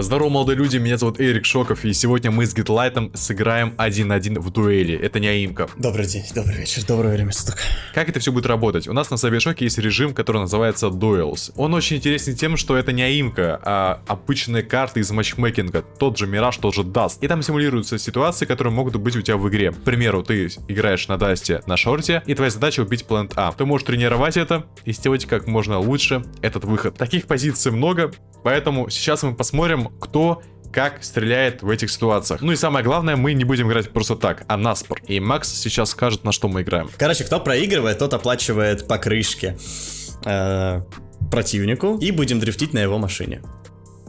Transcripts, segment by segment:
Здорово, молодые люди, меня зовут Эрик Шоков, и сегодня мы с Гитлайтом сыграем 1-1 в дуэли. Это не аимка. Добрый день, добрый вечер, доброе время суток. Как это все будет работать? У нас на Cybershoke есть режим, который называется Duels. Он очень интересен тем, что это не аимка, а обычные карты из матчмейкинга. Тот же Мираж, тот же Даст. И там симулируются ситуации, которые могут быть у тебя в игре. К примеру, ты играешь на Дасте на шорте, и твоя задача убить плент А. Ты можешь тренировать это и сделать как можно лучше этот выход. Таких позиций много, поэтому сейчас мы посмотрим, кто как стреляет в этих ситуациях. Ну и самое главное, мы не будем играть просто так, а наспор. И Макс сейчас скажет, на что мы играем. Короче, кто проигрывает, тот оплачивает покрышки э, противнику, и будем дрифтить на его машине.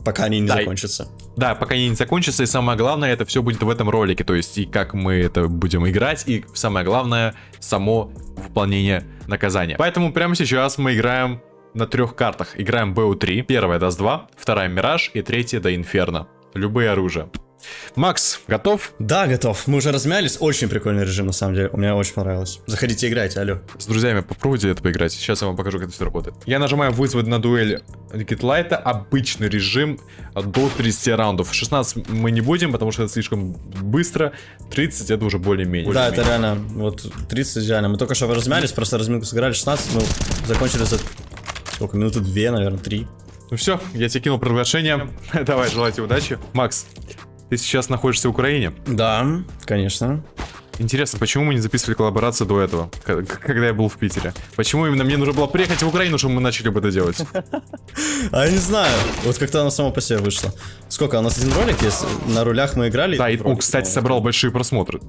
Пока они не Да, закончатся. Да, пока они не закончатся, и самое главное, это все будет в этом ролике. То есть, и как мы это будем играть, и самое главное, само выполнение наказания. Поэтому прямо сейчас мы играем на трех картах. Играем БУ-3. Первая даст 2, вторая Мираж и третья до Инферно. Любые оружия. Макс, готов? Да, готов. Мы уже размялись. Очень прикольный режим, на самом деле. Мне очень понравилось. Заходите, играйте, алло. С друзьями попробуйте это поиграть. Сейчас я вам покажу, как это все работает. Я нажимаю вызвать на дуэль Гитлайта. Обычный режим до 30 раундов. 16 мы не будем, потому что это слишком быстро. 30 это уже более-менее. Да, это Более-менее. реально, вот 30 идеально. Мы только что размялись, просто разминку сыграли 16, мы закончили за... Сколько, минуты две, наверное, три. Ну все, я тебе кинул приглашение. Давай, желаю тебе удачи. Макс, ты сейчас находишься в Украине. Да, конечно. Интересно, почему мы не записывали коллаборацию до этого, когда я был в Питере? Почему именно мне нужно было приехать в Украину, чтобы мы начали бы это делать? А я не знаю, вот как-то оно само по себе вышло. Сколько, у нас один ролик есть? На рулях мы играли? Да, и Ролик, он, кстати, по-моему. собрал большие просмотры.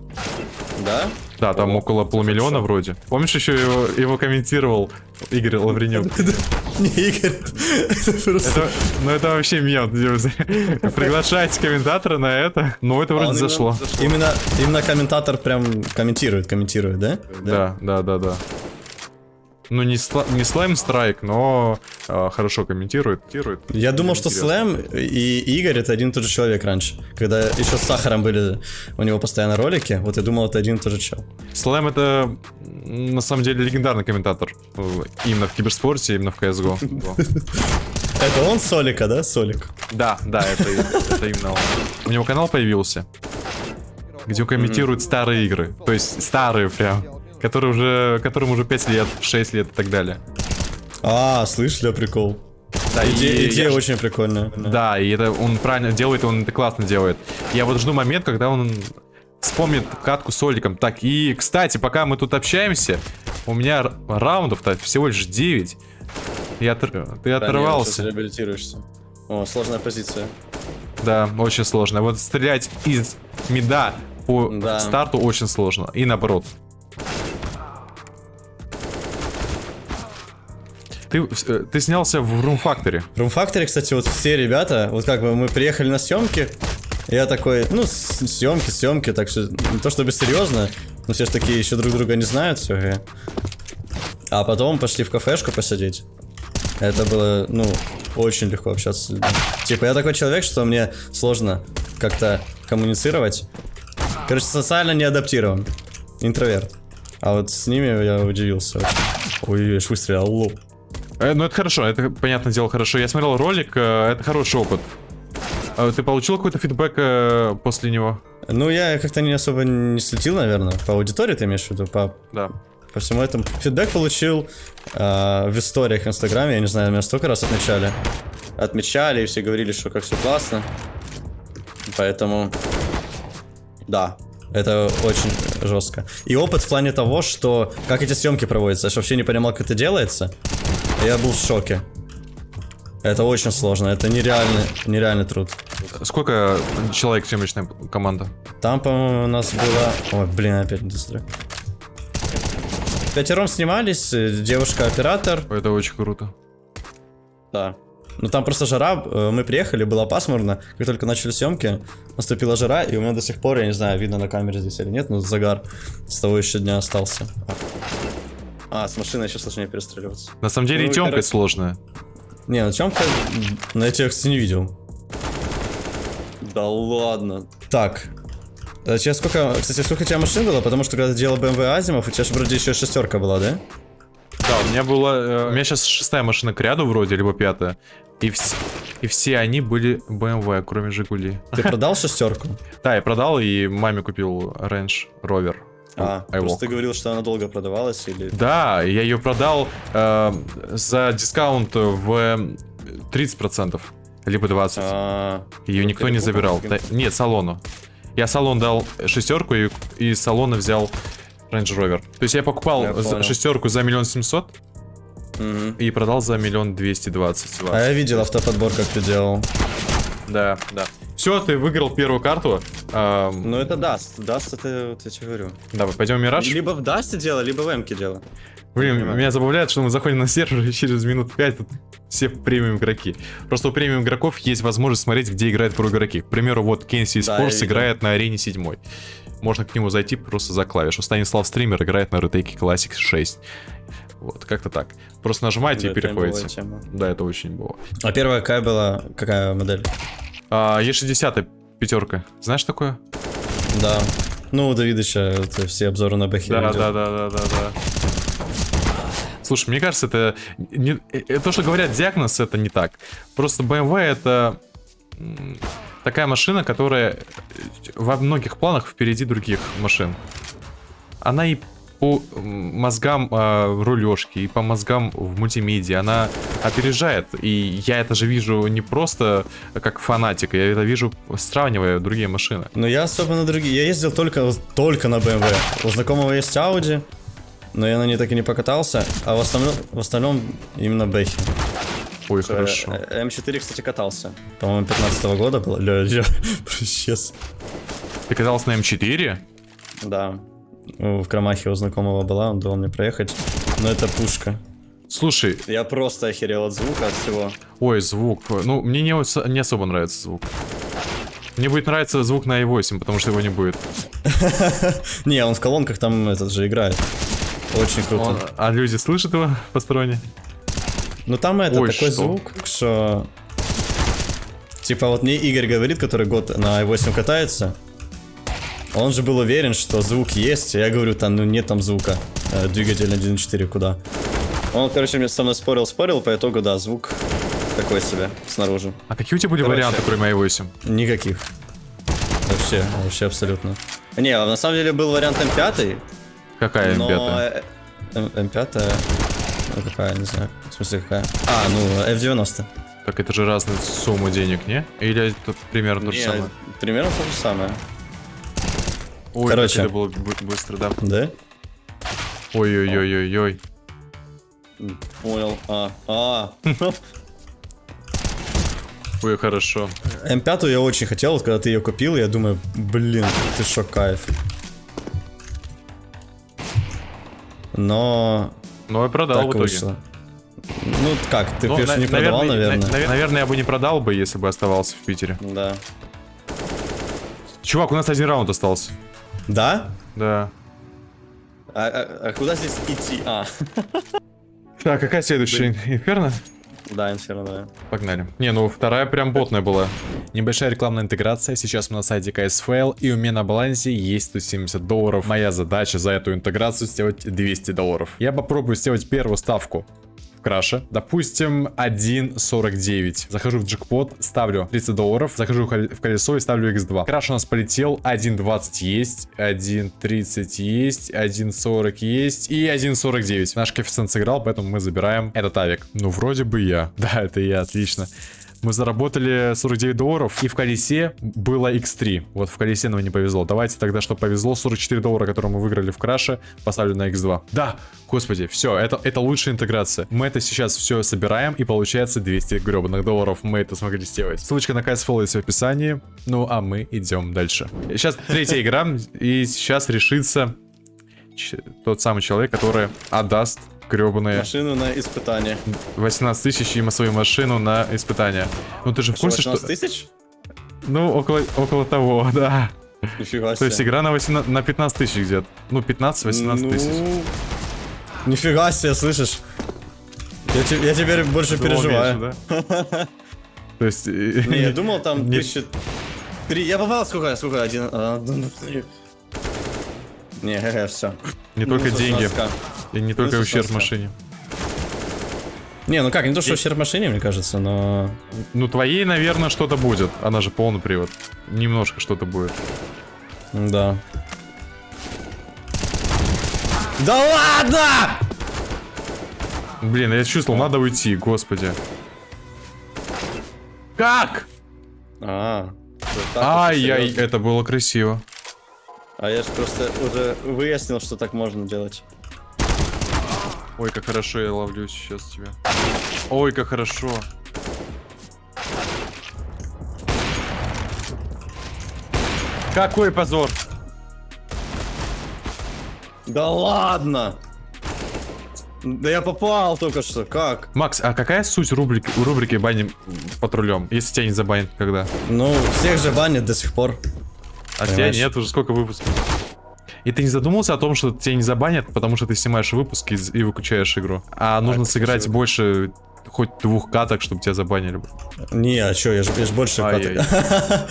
Да? Да, там около полумиллиона хорошо. вроде. Помнишь, еще его, его комментировал Игорь Лавренюк? Не, Игорь, это просто... Ну это вообще мем. Приглашать комментатора на это. Ну это А вроде зашло. Именно комментатор прям комментирует, комментирует, да? Да, да, да, да. Ну не, сла- не слайм страйк, но а, хорошо комментирует. комментирует. Я думал, что. Слэм и Игорь это один и тот же человек раньше. Когда еще с Сахаром были у него постоянно ролики, вот я думал, это один и тот же чел. Слайм это на самом деле легендарный комментатор. э, Именно в киберспорте, именно в CSGO. Это он Солика, да? Солик. Да, да, это, это именно он. У него канал появился, где он комментирует старые игры. То есть старые прям. Которые уже, которым уже 5 лет, 6 лет и так далее. А, слышали, прикол. Да, и Идея, идея я очень прикольная. Да, и это он правильно делает, он это классно делает. Я вот жду момент, когда он вспомнит катку с Оликом. Так, и, кстати, пока мы тут общаемся, у меня раундов-то всего лишь 9. Я отр- Ты оторвался. реабилитируешься. О, сложная позиция. Да, очень сложно. Вот стрелять из мида по Да. старту очень сложно. И наоборот. Ты, э, ты снялся в Room Factory. В Room Factory, кстати, вот все ребята, вот как бы мы приехали на съемки, я такой, ну, съемки, съемки, так что не то чтобы серьезно, но все же такие еще друг друга не знают, все. А потом пошли в кафешку посидеть. Это было, ну, очень легко общаться с людьми. Типа, я такой человек, что мне сложно как-то коммуницировать. Короче, социально не адаптирован. Интроверт. А вот с ними я удивился. Ой, аж выстрелил, лоб. Э, ну это хорошо, это, понятное дело, хорошо. Я смотрел ролик, э, это хороший опыт. А ты получил какой-то фидбэк э, после него? Ну, я как-то не особо не следил, наверное. По аудитории ты имеешь в виду? По, Да. по всему этому. Фидбэк получил э, в историях в Инстаграме. Я не знаю, меня столько раз отмечали. Отмечали, и все говорили, что как все классно. Поэтому... Да. Это очень жестко. И опыт в плане того, что как эти съемки проводятся. Я вообще не понимал, как это делается. Я был в шоке. Это очень сложно. Это нереальный, нереальный труд. Сколько человек съемочная команда? Там, по-моему, у нас было... Ой, блин, опять дострою. Пятером снимались, э, девушка-оператор. Это очень круто. Да. Ну там просто жара, э, мы приехали, было пасмурно. Как только начали съемки, наступила жара, и у меня до сих пор, я не знаю, видно на камере здесь или нет, но загар с того еще дня остался. А, с машиной еще сложнее перестреливаться. На самом деле Ну, и темка короче. сложная. Не, ну темка, на я тебя, кстати, не видел. Да ладно. Так. А сейчас сколько, кстати, сколько у тебя машин было? Потому что когда ты делал BMW Азимов, у тебя же вроде еще шестерка была, да? Да, у меня была... э, у меня сейчас шестая машина к ряду вроде, либо пятая. И вс- И все они были BMW, кроме Жигули. Ты продал шестерку? Да, я продал и маме купил Range Rover. А, iWalk. просто ты говорил, что она долго продавалась или... Да, я ее продал э, за дискаунт в 30%, либо 20%. А, Ее никто не забирал. Да, нет, салону. Я салон дал шестерку и из салона взял Range Rover. То есть я покупал Я за- шестерку за миллион семьсот и продал за миллион двести двадцать. А я видел автоподбор, как ты делал. Да, да. Все, ты выиграл первую карту. Ам, Ну это даст. Даст это, вот я тебе говорю. Давай, пойдем в Мираж. Либо в дасте дело, либо в эмке дело. Блин, понимаю. меня забавляет, что мы заходим на сервер и через минут 5 тут все премиум игроки. Просто у премиум игроков есть возможность смотреть, где играют про игроки. К примеру, вот Кенси Да, Спорс видел. играет на арене 7. Можно к нему зайти просто за клавишу. Станислав Стример играет на ретейке Classic 6. Вот, как-то так. Просто нажимаете Да, и переходите. Да, это очень было. А первая какая была? Какая модель? А, Е60 пятерка. Знаешь такое? Да. Ну, у Давидыча это все обзоры на Бэхе. Да, да, да, да, да, да. Слушай, мне кажется, это, не- э, то, что говорят диагноз, это не так. Просто BMW это м, такая машина, которая э, во многих планах впереди других машин. Она и по мозгам э, рулежки, и по мозгам в мультимедиа, она опережает. И я это же вижу не просто как фанатик, я это вижу, сравнивая другие машины. Но я особо на другие. Я ездил только, только на BMW. У знакомого есть Audi, но я на ней так и не покатался. А в остальном, в остальном именно Бэхи. Ой, хорошо. Э, М4, кстати, катался. По-моему, 15 года было. Ля, я. Ты катался на М4? Да. В Крамахе у знакомого была, он дал мне проехать. Но это пушка. Слушай, Я просто охерел от звука, от всего. ой, звук. Ну, мне не, не особо нравится звук. Мне будет нравиться звук на i8, потому что его не будет. Не, он в колонках там этот же играет. Очень круто. А люди слышат его посторонние? Ну там это Ой, такой звук, что... Типа вот мне Игорь говорит, который год на i8 катается. Он же был уверен, что звук есть. Я говорю, там, ну нет там звука. Э, Двигатель на 1.4 куда? Он, короче, мне со мной спорил, спорил, по итогу, да, звук такой себе снаружи. А какие у тебя были Короче. варианты, кроме i8? Никаких. Вообще, вообще абсолютно. Не, а на самом деле был вариант М5, Какая но... М5? э, М- М5, ну какая, не знаю. В смысле какая? А, ну, F90. Так это же разные суммы денег, не? Или это примерно то же самое? примерно то же самое. Ой, короче. это было бы- быстро, да. Да? Ой-ой-ой-ой-ой. Понял. А, а. Ой, хорошо. М5 я очень хотел, вот когда ты ее купил, я думаю, блин, ты шо, кайф. Но Ну, я продал так в итоге. вышло. Ну как, ты Ну, на- не продавал, наверное, наверное. на- наверное, я бы не продал бы, если бы оставался в Питере. Да. Чувак, у нас один раунд остался. Да? Да. А, а- а куда здесь идти? А, Так, какая следующая? Инферно? да, инферно, да. Погнали. Не, ну вторая прям ботная была. Небольшая рекламная интеграция. Сейчас мы на сайте KSFL, и у меня на балансе есть 170 долларов. Моя задача за эту интеграцию сделать 200 долларов. Я попробую сделать первую ставку в краше. Допустим, 1.49. Захожу в джекпот, ставлю 30 долларов, захожу в кол- в колесо и ставлю x2. Краш у нас полетел, 1.20 есть, 1.30 есть, 1.40 есть и 1.49. Наш коэффициент сыграл, поэтому мы забираем этот авик. Ну, вроде бы я. Да, это я, отлично. Мы заработали 49 долларов, и в колесе было x3. Вот в колесе нам не повезло. Давайте тогда, что повезло, 44 доллара, которые мы выиграли в краше, поставлю на x2. Да, господи, все, это, это лучшая интеграция. Мы это сейчас все собираем, и получается 200 гребаных долларов мы это смогли сделать. Ссылочка на KSFL есть в описании. Ну, а мы идем дальше. Сейчас третья игра, и сейчас решится тот самый человек, который отдаст гребаные Машину на испытание. 18 тысяч и свою машину на испытание. Ну ты же в курсе, что... 18 тысяч? Ну, около, около того, да. Нифига То есть себе. игра на, 18 на 15 тысяч где-то. Ну, 15-18 тысяч. Ну, Нифига себе, слышишь? Я, те- я теперь больше Думал, переживаю. меньше, да? То есть... э, Не, я думал там тысяча... Три... Я попал сколько? Сколько? Один... ну, ну, Не, все. Не только деньги, и не только ущерб 16К. машине. Не, ну как, не то, что ущерб машине, мне кажется, но... Ну, твоей, наверное, что-то будет. Она же полный привод. Немножко что-то будет. Да. Да ладно! Блин, я чувствовал, надо уйти, господи. Как? А, Ай-яй, это было красиво. А я же просто уже выяснил, что так можно делать. Ой, как хорошо я ловлю сейчас тебя. Ой, как хорошо. Какой позор. Да ладно! Да я попал только что, как? Макс, а какая суть рубрики, рубрики баним патрулем, если тебя не забанят когда? Ну, всех же банят до сих пор. А тебя нет, уже сколько выпусков? И ты не задумался о том, что тебя не забанят, потому что ты снимаешь выпуски и выключаешь игру. А, а нужно сыграть спасибо. больше хоть двух каток, чтобы тебя забанили. Не, а чё, я же, я же больше а каток.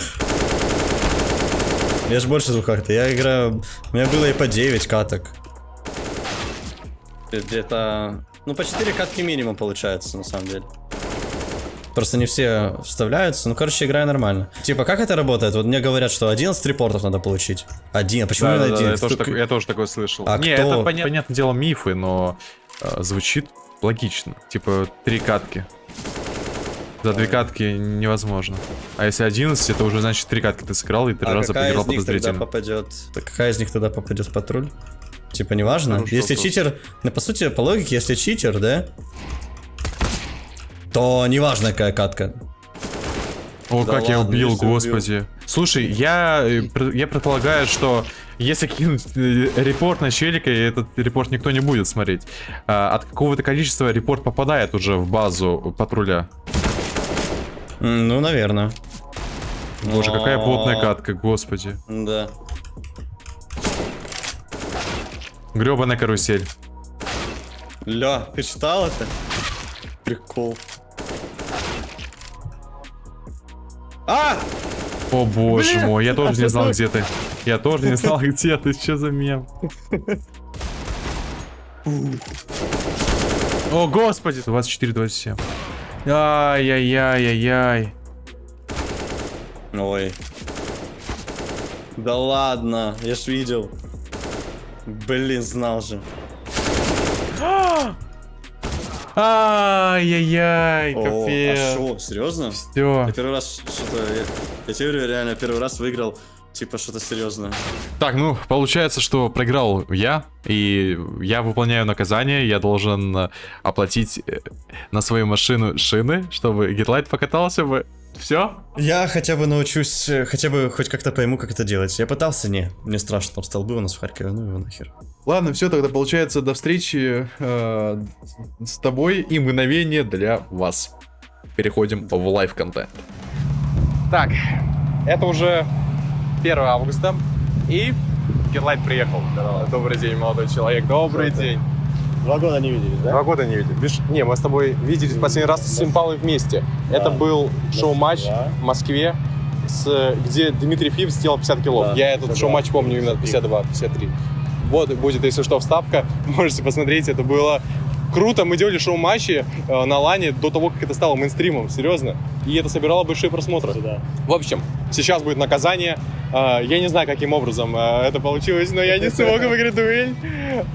Я же больше двух каток. Я играю... У меня было и по 9 каток. Где-то... Ну, по 4 катки минимум получается, на самом деле. Просто не все вставляются. Ну, короче, играю нормально. Типа, как это работает? Вот мне говорят, что 11 репортов надо получить. Один. А почему да, да, один? Да, я, тоже так, я тоже такое слышал. А не, кто? это поня понятное дело мифы, но э, звучит логично. Типа, три катки. За две катки невозможно. А если 11, это уже значит три катки ты сыграл и три а раза поиграл подозрительно. попадет? Так какая из них тогда попадет в патруль? Типа неважно. Хорошо, если читер, ну по сути, по логике, если читер, да, то неважно какая катка. О, да как ладно, я убил, господи. Убил. Слушай, я, э, я предполагаю, что если кинуть э, репорт на челика, и этот репорт никто не будет смотреть, а, от какого-то количества репорт попадает уже в базу патруля. Ну, наверное. Боже, какая плотная катка, господи. Да. Гребаная карусель. Ля, ты читал это? Прикол. А! О боже Блин! мой, я тоже не знал, где ты. Я тоже не знал, где ты. Что за мем? О, господи! 24-27. Ай-яй-яй-яй-яй. Ой. Да ладно, я ж видел. Блин, знал же. Ай-яй-яй, капец. А шо, серьезно? Все. Я первый раз что-то... Я, я тебе реально первый раз выиграл Типа что-то серьезное. Так, ну, получается, что проиграл я, и я выполняю наказание, я должен э, оплатить э, на свою машину шины, чтобы Гитлайт покатался бы. Все? Я хотя бы научусь, э, хотя бы хоть как-то пойму, как это делать. Я пытался, не. Мне страшно, там столбы у нас в Харькове, ну его нахер. Ладно, все, тогда получается до встречи э, с тобой и мгновение для вас. Переходим в live-контент. Так, это уже 1 августа, и Герлайт приехал. Здорово. Добрый день, молодой человек, добрый Добрый. день. Два года не виделись, да? Два года не виделись. Видишь, не, мы с тобой виделись последний раз с Симпалой вместе. Да. Это был шоу-матч да. в Москве, с, где Дмитрий Фив сделал 50 килов. Да. Я этот шоу-матч помню именно 52-53. Вот будет, если что, вставка. Можете посмотреть, это было круто. Мы делали шоу-матчи э, на лане до того, как это стало мейнстримом, серьезно. И это собирало большие просмотры. Да. В общем, сейчас будет наказание. Э, я не знаю, каким образом э, это получилось, но я не смог выиграть дуэль.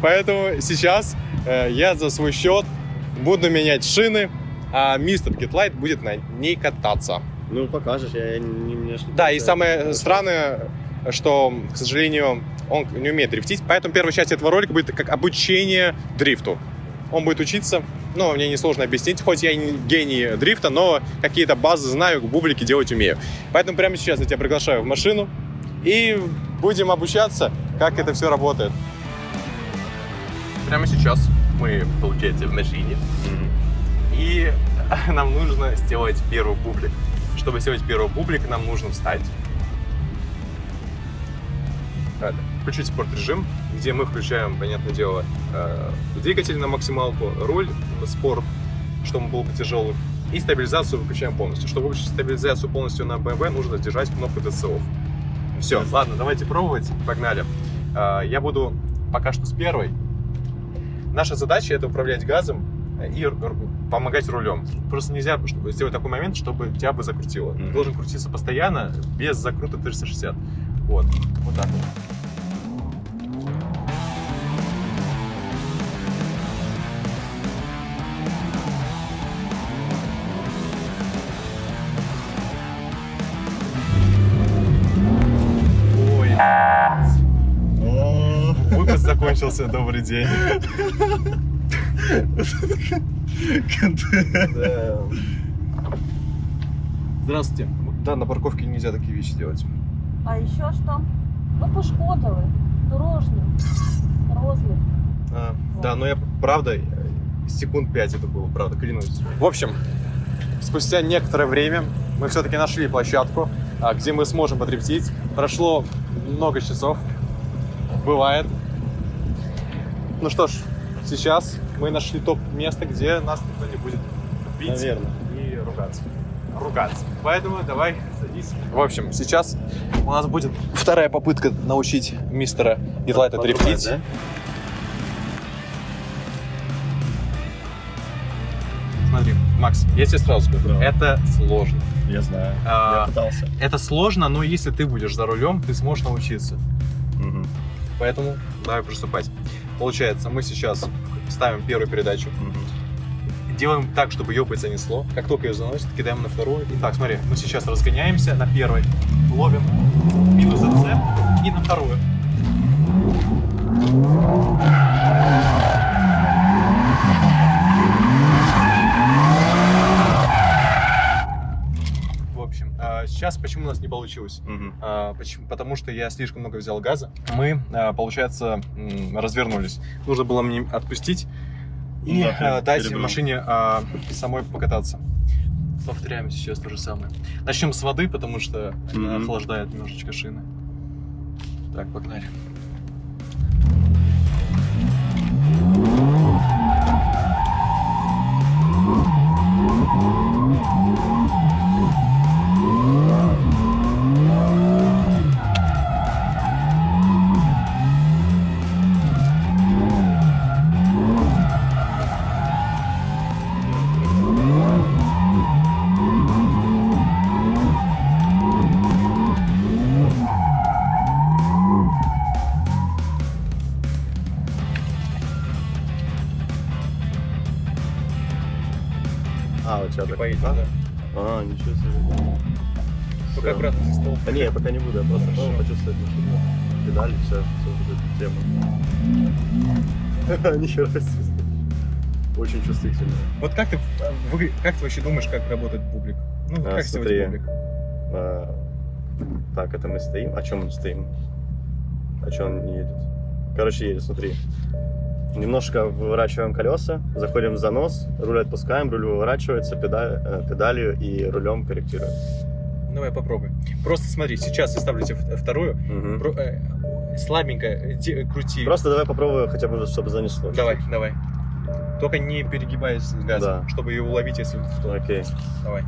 Поэтому сейчас э, я за свой счет буду менять шины, а мистер Гитлайт будет на ней кататься. Ну, покажешь, я не, не, не Да, и самое странное, что, к сожалению, он не умеет дрифтить, поэтому первая часть этого ролика будет как обучение дрифту он будет учиться. Ну, мне несложно объяснить, хоть я не гений дрифта, но какие-то базы знаю, бублики делать умею. Поэтому прямо сейчас я тебя приглашаю в машину и будем обучаться, как это все работает. Прямо сейчас мы, получается, в машине. И нам нужно сделать первый бублик. Чтобы сделать первый бублик, нам нужно встать. Включить спорт режим где мы включаем, понятное дело, э, двигатель на максималку, руль, спорт, чтобы он был тяжелый, и стабилизацию выключаем полностью. Чтобы выключить стабилизацию полностью на BMW, нужно держать кнопку DC Все, ладно, давайте пробовать, погнали. Э, я буду пока что с первой. Наша задача это управлять газом и помогать рулем. Просто нельзя чтобы сделать такой момент, чтобы тебя бы закрутило. Ты Мгм. должен крутиться постоянно, без закрута 360. Вот, вот так вот. Закончился, добрый день. Здравствуйте. Да, на парковке нельзя такие вещи делать. А еще что? Ну, пошкодили. Дорожню. Розлив. А, да, но я правда, секунд пять это было, правда, клянусь. В общем, спустя некоторое время мы все-таки нашли площадку, а, где мы сможем подрептить. Прошло много часов. Бывает. Ну что ж, сейчас мы нашли топ место, где нас никто не будет бить Наверное. и ругаться. Ругаться. Поэтому давай садись. В общем, сейчас у нас будет вторая попытка научить мистера Подрубать, дрифтить. да? Смотри, Макс, я тебе сразу скажу, Да. это сложно. Я знаю. А, Я пытался. Это сложно, но если ты будешь за рулем, ты сможешь научиться. Мгм. Поэтому давай приступать. Получается, мы сейчас ставим первую передачу, Мгм. делаем так, чтобы ее бы занесло. Как только ее заносит, кидаем на вторую. Итак, смотри, мы сейчас разгоняемся на первой, ловим минус зацеп и на вторую. В общем, а, сейчас почему у нас не получилось? Мгм. А, почему? Потому что я слишком много взял газа. Мы, а, получается, развернулись. Нужно было мне отпустить и Да, а, дать перебрал. машине а, самой покататься. Повторяем сейчас то же самое. Начнем с воды, потому что она Мгм. охлаждает немножечко шины. Так, погнали. Пока не буду, я просто Хорошо. почувствовать машину. Педали, все, все вот эту тему. Нихера себе. Очень чувствительно. Вот как ты, вы- как ты вообще думаешь, как работает бублик? Ну, А, как смотри. бублик? А, Так, это мы стоим. А чем мы стоим? А че он не едет? Короче, едет, смотри. Немножко выворачиваем колеса, заходим в занос, руль отпускаем, руль выворачивается, педаль, э, педалью и рулем корректируем. Давай попробуй. Просто смотри, сейчас я ставлю тебе вторую. Мгм. Про- э, слабенько э, де- крути. Просто давай попробую хотя бы, чтобы занесло. Давай, давай. Только не перегибаясь с газом, Да. чтобы ее уловить, если. Окей. Давай.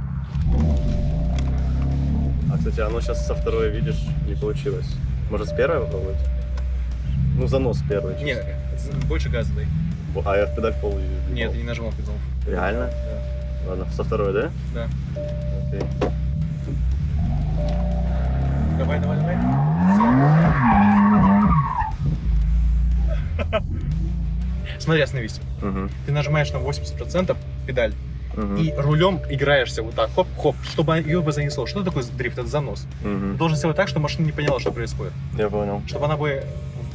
А, кстати, оно сейчас со второй, видишь, не получилось. Может, с первой попробовать? Ну, занос первый. чисто. Не, з- больше газа дай. А я в педаль пол не Нет, я не нажимал педал. Реально? Да. Ладно, со второй, да? Да. Окей. Давай, давай, давай. Смотри, остановись. Мгм. Ты нажимаешь на 80% педаль Мгм. и рулем играешься вот так, хоп-хоп, чтобы ее бы занесло. Что такое дрифт? Это занос. Мгм. Ты должен сделать так, чтобы машина не поняла, что происходит. Я понял. Чтобы она бы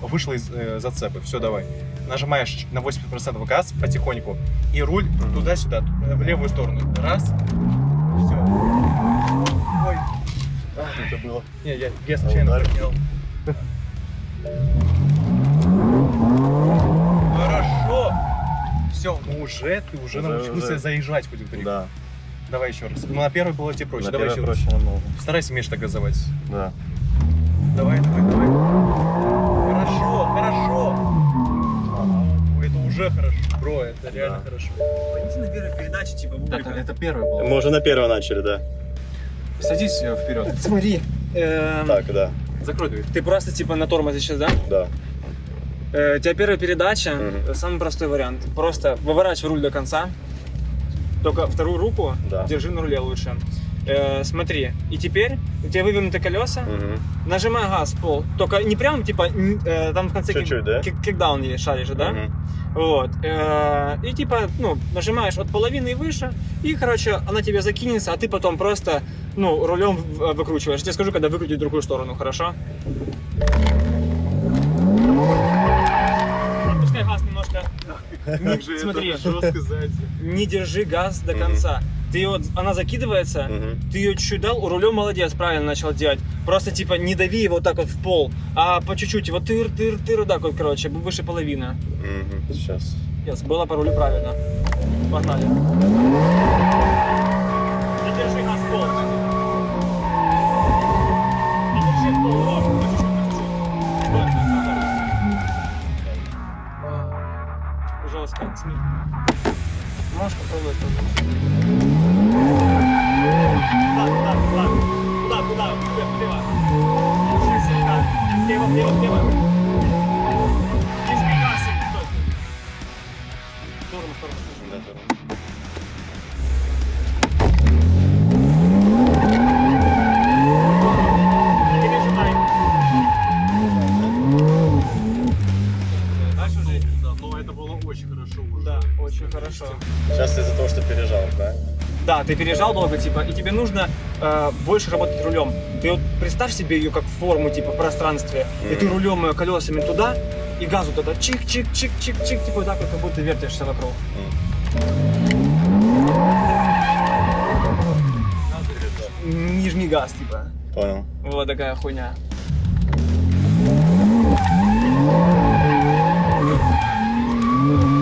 вышла из э, зацепы. Все, давай. Нажимаешь на 80% газ потихоньку и руль Мгм. туда-сюда, в левую сторону. Раз. Все. Ой. Это было. Не, я, я случайно поднял. Хорошо. Все, ну уже ты уже, Уже, научился уже. заезжать хоть в дрифт. Да. Давай еще раз. Ну, на первый было тебе проще. На давай еще раз. проще намного. Старайся меньше так газовать. Да. Давай, давай, давай. Хорошо, хорошо. Ага, это уже хорошо. Бро, это реально Да. хорошо. Пойдите на первой передаче, типа, Это, бублика. это первое было. Мы уже на первой начали, да. Садись э, вперед. Смотри, эм, Так, да. Закрой дверь. ты просто, типа, на тормозе сейчас, да? Да. Э, у тебя первая передача, э, самый простой вариант. Просто выворачивай руль до конца, только вторую руку Да. держи на руле лучше. Э, смотри, и теперь у тебя вывернуты колеса, Мгм. нажимай газ в пол, только не прям типа э, там в конце кик- Чуть-чуть, да? кик- кикдаун есть, шаришь да? Мгм. Вот. Э, И типа, ну, нажимаешь от половины и выше, и, короче, она тебе закинется, а ты потом просто, ну, рулем в- выкручиваешь. Я тебе скажу, когда выкрутить в другую сторону, хорошо? Отпускай газ немножко. Не- смотри, не держи газ до конца. Ты ее, она закидывается, Мгм. ты ее чуть-чуть дал, рулем молодец, правильно начал делать. Просто типа не дави его вот так вот в пол, а по чуть-чуть его тыр, тыр, тыр, вот так вот, короче, выше половины. Мгм. Сейчас. Yes, было по рулю правильно. Погнали. Да, ты пережал долго, типа, и тебе нужно э, больше работать рулем. Ты вот представь себе ее как форму, типа, в пространстве, и ты рулем ее колесами туда, и газу туда чик-чик-чик-чик-чик, типа так вот, как будто вертишься вокруг. Не жми газ, типа. Понял. Вот такая хуйня. Ты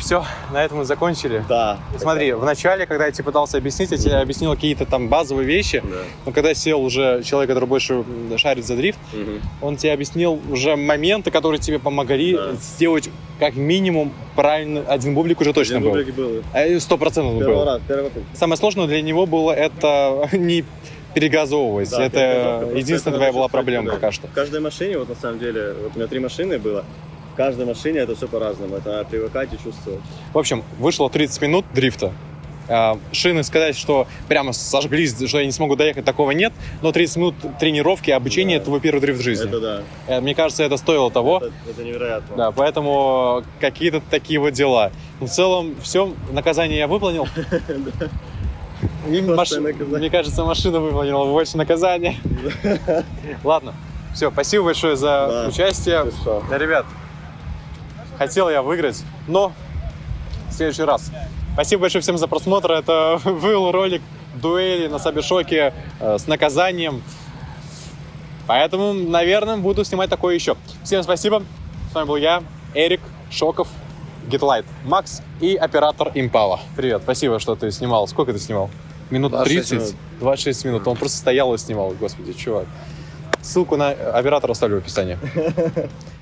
Все, на этом мы закончили. Да. Смотри, в начале, когда я тебе пытался объяснить, я тебе объяснил какие-то там базовые вещи, Да. но когда сел уже человек, который больше шарит за дрифт, Мгм. он тебе объяснил уже моменты, которые тебе помогли Да. сделать как минимум правильно. Один бублик уже точно Один был. бублик был. Э, Сто процентов Первый был. раз, первый попытка. Самое сложное для него было это не перегазовывать. Да, это единственная твоя была проблема да. пока что. В каждой машине, вот на самом деле, вот у меня три машины было, в каждой машине это все по-разному. Это надо привыкать и чувствовать. В общем, вышло 30 минут дрифта. А, Шины сказать, что прямо сожглись, что я не смогу доехать, такого нет. Но 30 минут тренировки, обучения, Да. это твой первый дрифт в жизни. Это да. Э, Мне кажется, это стоило того. Это, это невероятно. Да, поэтому какие-то такие вот дела. Но в целом, все, наказание я выполнил. И. Мне кажется, машина выполнила больше наказания. Ладно, все, спасибо большое за участие. Ребят, хотел я выиграть, но в следующий раз. Спасибо большое всем за просмотр. Это был ролик дуэли на Сабишоке э, с наказанием. Поэтому, наверное, буду снимать такое еще. Всем спасибо. С вами был я, Эрик Шоков, Гитлайт, Макс и оператор Импала. Привет, спасибо, что ты снимал. Сколько ты снимал? Минут 26 30? минут. 26 минут. Он просто стоял и снимал, господи, чувак. Ссылку на оператора оставлю в описании.